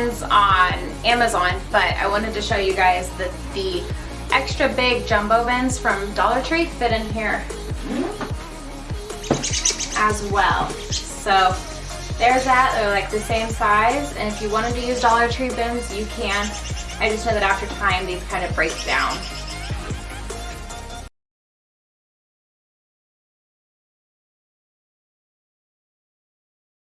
on Amazon, but I wanted to show you guys that the extra big jumbo bins from Dollar Tree fit in here as well. So there's that, they're like the same size, and if you wanted to use Dollar Tree bins, you can. I just know that after time, these kind of break down.